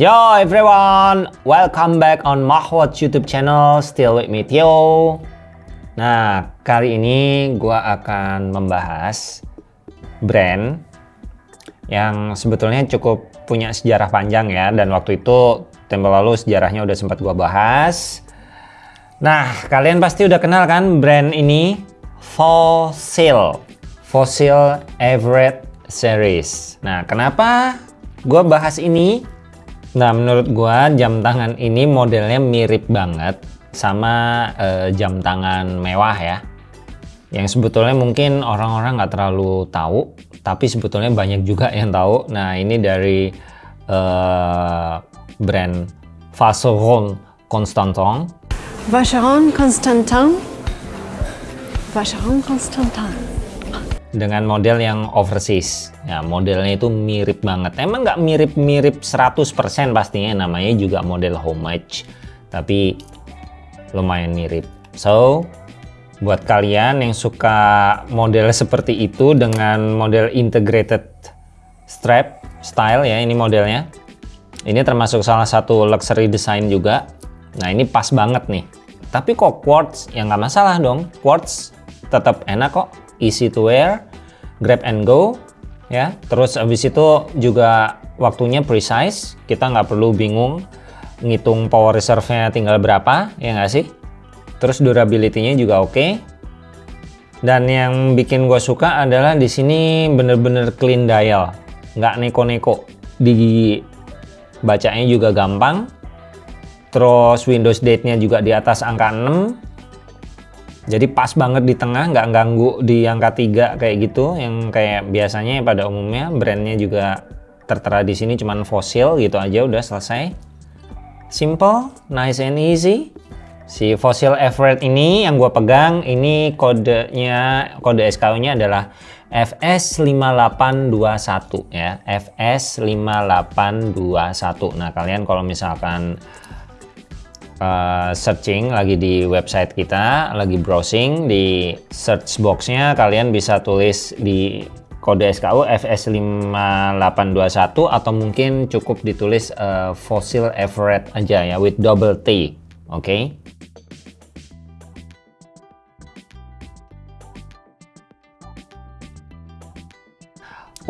Yo everyone, welcome back on Mahwat YouTube channel, still with me Tio. Nah, kali ini gua akan membahas brand yang sebetulnya cukup punya sejarah panjang ya, dan waktu itu tempo lalu sejarahnya udah sempat gua bahas. Nah, kalian pasti udah kenal kan brand ini? Fossil. Fossil Everett Series. Nah, kenapa gua bahas ini? Nah, menurut gua jam tangan ini modelnya mirip banget sama uh, jam tangan mewah ya. Yang sebetulnya mungkin orang-orang nggak terlalu tahu, tapi sebetulnya banyak juga yang tahu. Nah, ini dari uh, brand Vacheron Constantin. Vacheron Constantin. Vacheron Constantin dengan model yang overseas. Ya, modelnya itu mirip banget. Emang nggak mirip-mirip 100% pastinya, namanya juga model homage. Tapi lumayan mirip. So, buat kalian yang suka model seperti itu dengan model integrated strap style ya, ini modelnya. Ini termasuk salah satu luxury design juga. Nah, ini pas banget nih. Tapi kok quartz, ya nggak masalah dong. Quartz tetap enak kok easy to wear, grab and go, ya. Terus habis itu juga waktunya precise, kita nggak perlu bingung ngitung power reserve-nya tinggal berapa, ya nggak sih? Terus durability-nya juga oke. Okay. Dan yang bikin gue suka adalah di sini bener-bener clean dial, nggak neko-neko. Di bacanya juga gampang. Terus Windows date-nya juga di atas angka 6 jadi pas banget di tengah nggak ganggu di angka 3 kayak gitu yang kayak biasanya pada umumnya brandnya juga tertera di sini cuman fosil gitu aja udah selesai. Simple nice and easy. Si Fossil Everett ini yang gue pegang ini kodenya kode SKU nya adalah FS5821 ya FS5821 nah kalian kalau misalkan uh, searching lagi di website kita, lagi browsing di search boxnya kalian bisa tulis di kode SKU FS5821 atau mungkin cukup ditulis uh, Fossil Everett aja ya with double T, oke? Okay?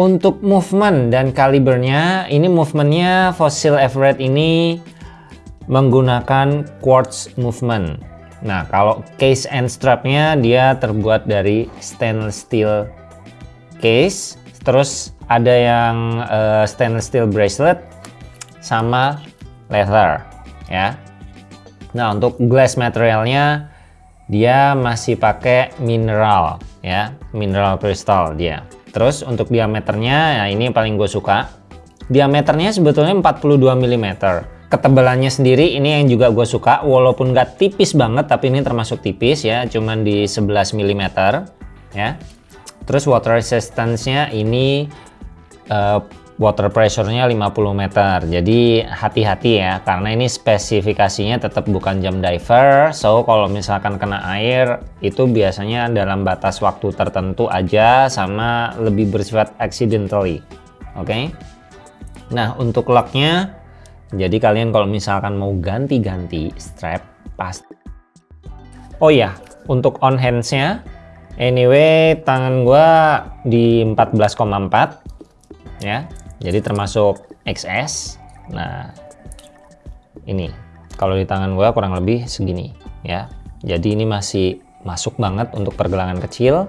Untuk movement dan kalibernya, ini movementnya Fossil Everett ini menggunakan quartz movement. Nah, kalau case and strapnya dia terbuat dari stainless steel case, terus ada yang uh, stainless steel bracelet sama leather ya. Nah, untuk glass materialnya dia masih pakai mineral ya, mineral crystal dia. Terus untuk diameternya, ya ini paling gue suka. Diameternya sebetulnya 42 mm ketebalannya sendiri ini yang juga gue suka. Walaupun gak tipis banget tapi ini termasuk tipis ya cuman di 11 mm ya. Terus water resistance-nya ini uh, water pressure-nya 50 meter. Jadi hati-hati ya karena ini spesifikasinya tetap bukan jam diver. So kalau misalkan kena air itu biasanya dalam batas waktu tertentu aja sama lebih bersifat accidentally oke? Okay? nah untuk locknya jadi kalian kalau misalkan mau ganti-ganti strap pas. Oh ya, untuk on hands-nya anyway tangan gua di 14,4 ya. Jadi termasuk XS. Nah, ini kalau di tangan gua kurang lebih segini ya. Jadi ini masih masuk banget untuk pergelangan kecil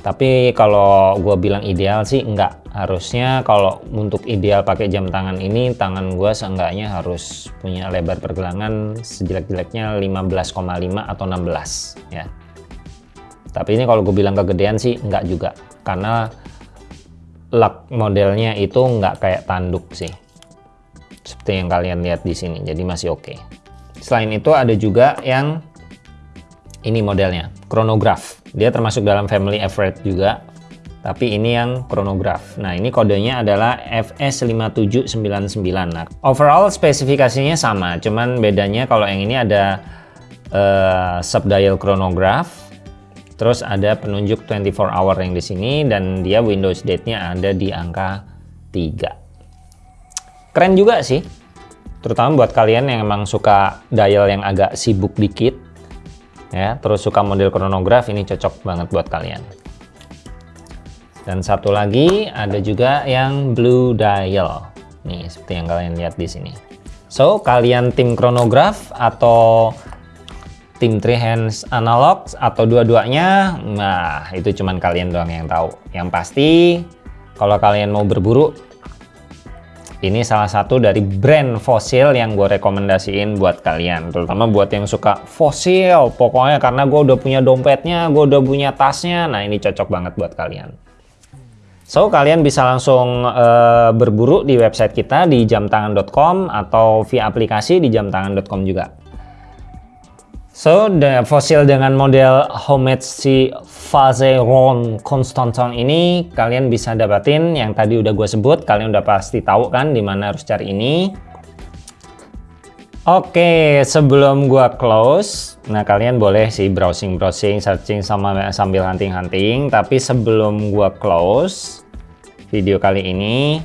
tapi kalau gue bilang ideal sih enggak harusnya kalau untuk ideal pakai jam tangan ini tangan gue seenggaknya harus punya lebar pergelangan sejelek-jeleknya 15,5 atau 16 ya. Tapi ini kalau gue bilang kegedean sih enggak juga. Karena lock modelnya itu enggak kayak tanduk sih. Seperti yang kalian lihat di sini jadi masih oke. Okay. selain itu ada juga yang ini modelnya chronograph. Dia termasuk dalam family Everett juga tapi ini yang chronograph. Nah ini kodenya adalah FS5799 nah overall spesifikasinya sama cuman bedanya kalau yang ini ada uh, subdial chronograph terus ada penunjuk 24 hour yang di sini dan dia Windows date-nya ada di angka 3 keren juga sih terutama buat kalian yang emang suka dial yang agak sibuk dikit ya. Terus suka model chronograph ini cocok banget buat kalian dan satu lagi ada juga yang blue dial. Nih seperti yang kalian lihat di sini. So kalian tim chronograph atau tim three hands analog atau dua-duanya? Nah itu cuman kalian doang yang tahu. Yang pasti kalau kalian mau berburu ini salah satu dari brand fosil yang gue rekomendasiin buat kalian. Terutama buat yang suka fosil. Pokoknya karena gue udah punya dompetnya gue udah punya tasnya. Nah ini cocok banget buat kalian so kalian bisa langsung uh, berburu di website kita di jamtangan.com atau via aplikasi di jamtangan.com juga. So, the fosil dengan model homemade si Vacheron Constantin ini kalian bisa dapatin. Yang tadi udah gue sebut, kalian udah pasti tahu kan di mana harus cari ini. Oke, sebelum gua close, nah kalian boleh sih browsing-browsing, searching sama sambil hunting-hunting, tapi sebelum gua close video kali ini,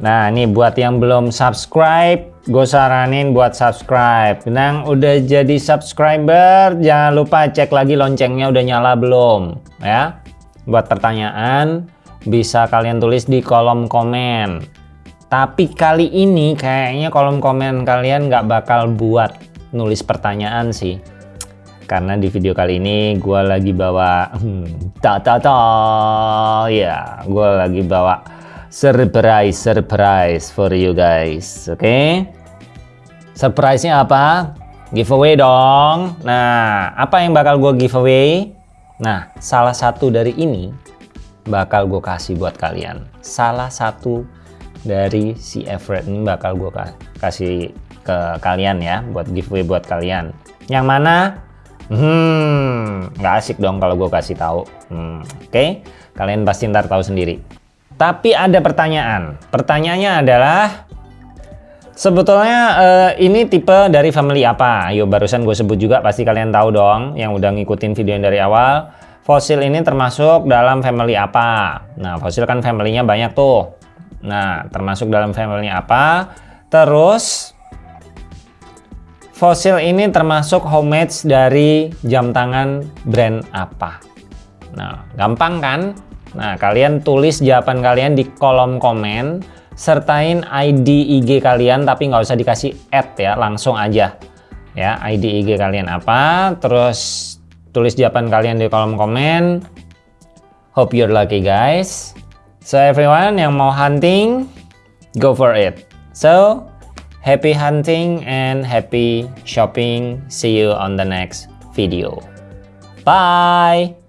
nah ini buat yang belum subscribe, gue saranin buat subscribe. Nang udah jadi subscriber jangan lupa cek lagi loncengnya udah nyala belum ya. Buat pertanyaan bisa kalian tulis di kolom komen. Tapi kali ini kayaknya kolom komen kalian nggak bakal buat nulis pertanyaan sih karena di video kali ini gue lagi bawa hmm, ta ta ta. Ya gue lagi bawa surprise surprise for you guys oke? Okay? surprise nya apa? Giveaway dong. Nah apa yang bakal gue giveaway? Nah salah satu dari ini bakal gue kasih buat kalian. Salah satu dari si Everett ini bakal gue kasih ke kalian ya buat giveaway buat kalian. Yang mana hmm nggak asik dong kalau gue kasih tahu hmm, oke okay? kalian pasti ntar tahu sendiri tapi ada pertanyaan. Pertanyaannya adalah sebetulnya uh, ini tipe dari family apa? Ayo barusan gue sebut juga pasti kalian tahu dong yang udah ngikutin video yang dari awal. Fosil ini termasuk dalam family apa? Nah, fosil kan familynya banyak tuh. Nah, termasuk dalam family apa? Terus fosil ini termasuk homemade dari jam tangan brand apa? Nah, gampang kan? Nah, kalian tulis jawaban kalian di kolom komen, sertain ID IG kalian, tapi nggak usah dikasih add ya, langsung aja. Ya, ID IG kalian apa, terus tulis jawaban kalian di kolom komen. Hope you're lucky guys. So everyone yang mau hunting, go for it. So, happy hunting and happy shopping. See you on the next video. Bye!